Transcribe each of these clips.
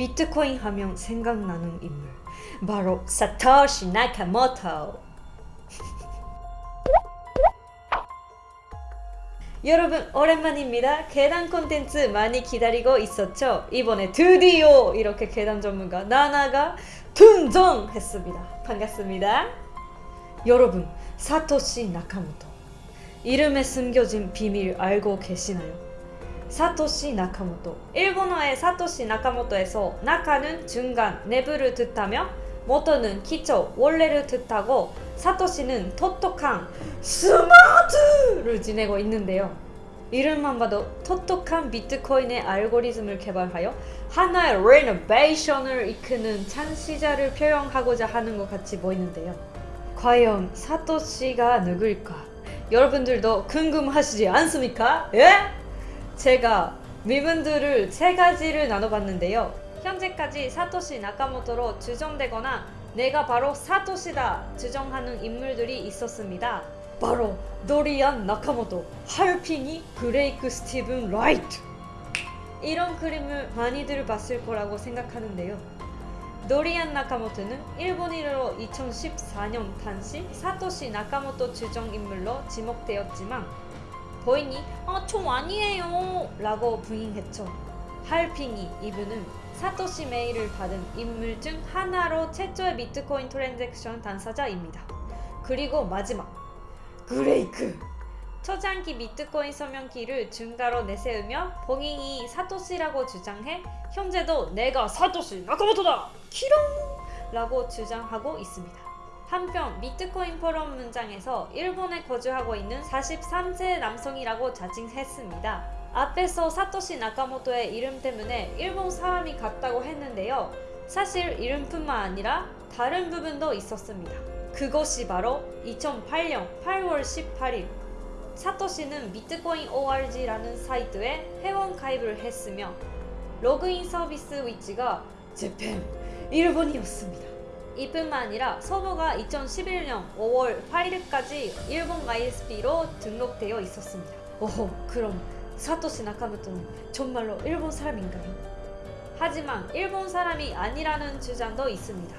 비트코인 하면 생각나는 인물 바로 사토시 나카모토 여러분 오랜만입니다. 계단 콘텐츠 많이 기다리고 있었죠? 이번에 드디어 이렇게 계단 전문가 나나가 등장했습니다. 반갑습니다. 여러분 사토시 나카모토 이름에 숨겨진 비밀 알고 계시나요? 사토시 나카모토 일본어의 사토시 나카모토에서 나카는 중간 내부를 뜻하며 모토는 기초 원래를 뜻하고 사토시는 똑똑한 스마트를 지내고 있는데요. 이름만 봐도 똑똑한 비트코인의 알고리즘을 개발하여 하나의 레노베이션을 이끄는 창시자를 표현하고자 하는 것 같이 보이는데요. 과연 사토시가 누구일까? 여러분들도 궁금하시지 않습니까? 예? 제가 이분들을 세 가지를 나눠봤는데요. 현재까지 사토시 나카모토로 추정되거나 내가 바로 사토시다 추정하는 인물들이 있었습니다. 바로 도리안 나카모토, 할 피니, 크레이그 스티븐 라이트. 이런 이름을 많이들 봤을 거라고 생각하는데요. 도리안 나카모토는 일본인으로 2014년 당시 사토시 나카모토 추정 인물로 지목되었지만 본인이 아, 총 아니에요 라고 부인했죠. 할 피니 이분은 사토시 메일을 받은 인물 중 하나로 최초의 비트코인 transaction 당사자입니다. 그리고 마지막 크레이그 초창기 비트코인 서명키를 증거로 내세우며 본인이 사토시라고 주장해 현재도 내가 사토시 나카모토다 키롱 라고 주장하고 있습니다. 한편 비트코인 포럼 문장에서 일본에 거주하고 있는 43세 남성이라고 자칭했습니다. 앞에서 사토시 나카모토의 이름 때문에 일본 사람이 같다고 했는데요. 사실 이름뿐만 아니라 다른 부분도 있었습니다. 그것이 바로 2008년 8월 18일 사토시는 비트코인 ORG라는 사이트에 회원 가입을 했으며 로그인 서비스 위치가 재팬 일본이었습니다. 이뿐만 아니라 서버가 2011년 5월 8일까지 일본 ISP로 등록되어 있었습니다. 오호 그럼 사토시 나카모토는 정말로 일본 사람인가요? 하지만 일본 사람이 아니라는 주장도 있습니다.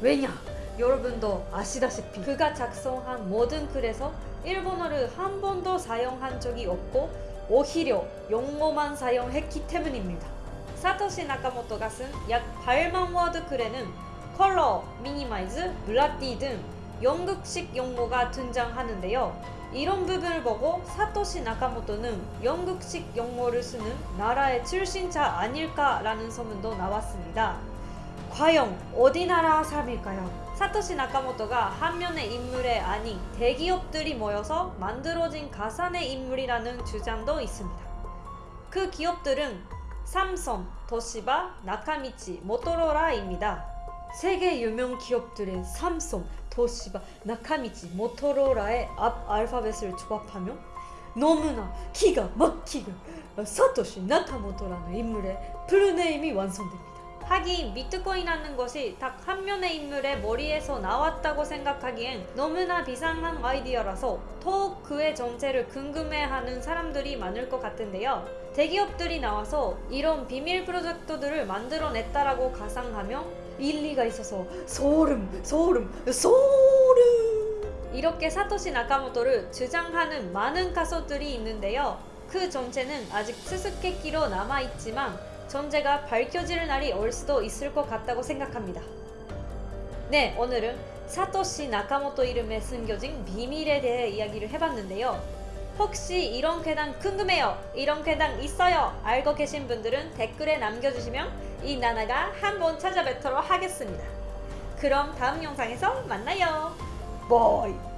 왜냐? 여러분도 아시다시피 그가 작성한 모든 글에서 일본어를 한 번도 사용한 적이 없고 오히려 영어만 사용했기 때문입니다. 사토시 나카모토가 쓴 약 8만 word 글에는 colour, minimise, bloody 등 영국식 용어가 등장하는데요. 이런 부분을 보고 사토시 나카모토는 영국식 용어를 쓰는 나라의 출신자 아닐까라는 소문도 나왔습니다. 과연 어디 나라 사람일까요? 사토시 나카모토가 한 명의 인물이 아닌 대기업들이 모여서 만들어진 가상의 인물이라는 주장도 있습니다. 그 기업들은 삼성, 도시바, 나카미치, 모토로라입니다. 세계 유명 기업들의 삼성, 도시바, 나카미치, 모토로라의 앞 알파벳을 조합하면 너무나 기가 막히게 사토시 나카모토라는 인물의 full name이 완성됩니다. 하긴 비트코인이라는 것이 딱 한 명의 인물의 머리에서 나왔다고 생각하기엔 너무나 비상한 아이디어라서 더욱 그의 정체를 궁금해하는 사람들이 많을 것 같은데요. 대기업들이 나와서 이런 비밀 프로젝트들을 만들어냈다라고 가상하며 일리가 있어서 소름 소름 소름 이렇게 사토시 나카모토를 주장하는 많은 가수들이 있는데요. 그 전체는 아직 수수께끼로 남아있지만 전제가 밝혀질 날이 올 수도 있을 것 같다고 생각합니다. 네, 오늘은 사토시 나카모토 이름에 숨겨진 비밀에 대해 이야기를 해봤는데요. 혹시 이런 괴담 궁금해요? 이런 괴담 있어요? 알고 계신 분들은 댓글에 남겨주시면 이 나나가 한번 찾아뵙도록 하겠습니다. 그럼 다음 영상에서 만나요. 바이